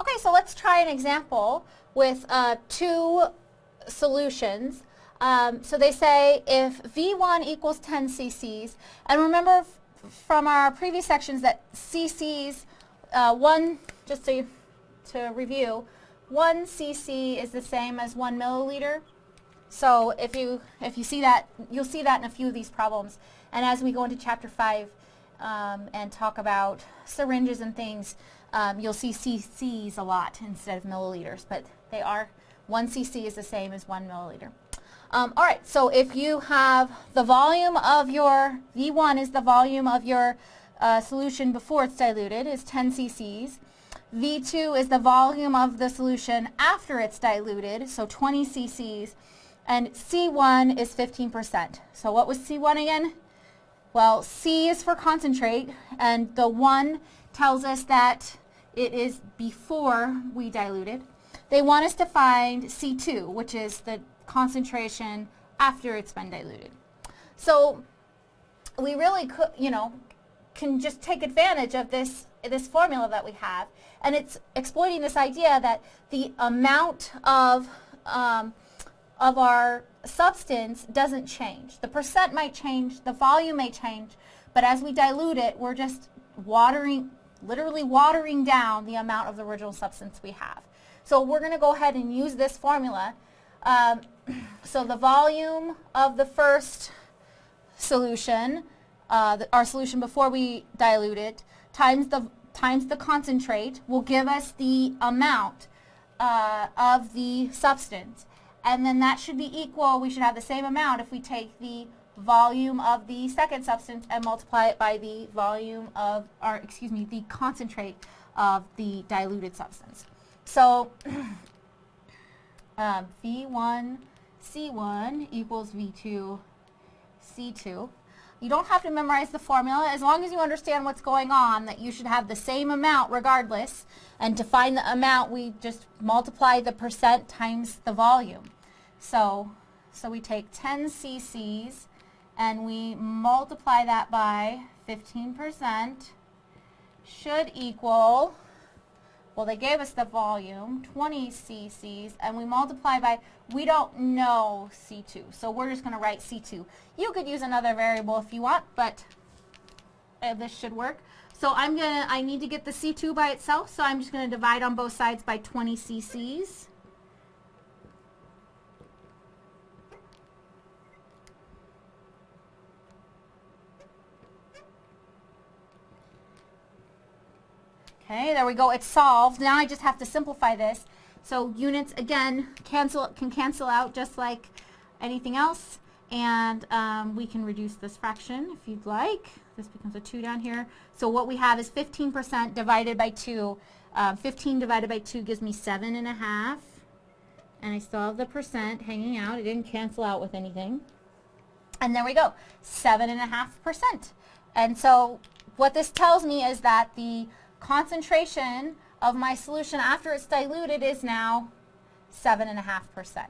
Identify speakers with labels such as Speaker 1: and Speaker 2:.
Speaker 1: Okay, so let's try an example with uh, two solutions. Um, so they say if V1 equals 10 cc's, and remember from our previous sections that cc's, uh, one, just to, to review, one cc is the same as one milliliter. So if you, if you see that, you'll see that in a few of these problems. And as we go into chapter 5 um, and talk about syringes and things, um, you'll see cc's a lot instead of milliliters, but they are, one cc is the same as one milliliter. Um, all right, so if you have the volume of your, V1 is the volume of your uh, solution before it's diluted, is 10 cc's. V2 is the volume of the solution after it's diluted, so 20 cc's. And C1 is 15%. So what was C1 again? Well, C is for concentrate, and the 1 tells us that it is before we diluted. They want us to find C2, which is the concentration after it's been diluted. So we really could, you know, can just take advantage of this this formula that we have, and it's exploiting this idea that the amount of um, of our substance doesn't change. The percent might change, the volume may change, but as we dilute it, we're just watering, literally watering down the amount of the original substance we have. So we're going to go ahead and use this formula um, so the volume of the first solution, uh, the, our solution before we dilute it, times the, times the concentrate will give us the amount uh, of the substance. And then that should be equal, we should have the same amount if we take the volume of the second substance and multiply it by the volume of, or excuse me, the concentrate of the diluted substance. So uh, V1 C1 equals V2 C2. You don't have to memorize the formula as long as you understand what's going on that you should have the same amount regardless and to find the amount we just multiply the percent times the volume. So, so we take 10 cc's and we multiply that by 15% should equal well, they gave us the volume, 20 cc's, and we multiply by, we don't know C2, so we're just going to write C2. You could use another variable if you want, but uh, this should work. So I'm going to, I need to get the C2 by itself, so I'm just going to divide on both sides by 20 cc's. Okay, there we go. It's solved. Now I just have to simplify this. So units, again, cancel can cancel out just like anything else. And um, we can reduce this fraction if you'd like. This becomes a 2 down here. So what we have is 15% divided by 2. Uh, 15 divided by 2 gives me 7 and a half. And I still have the percent hanging out. It didn't cancel out with anything. And there we go, 7.5%. And so what this tells me is that the concentration of my solution after it's diluted is now 7.5%.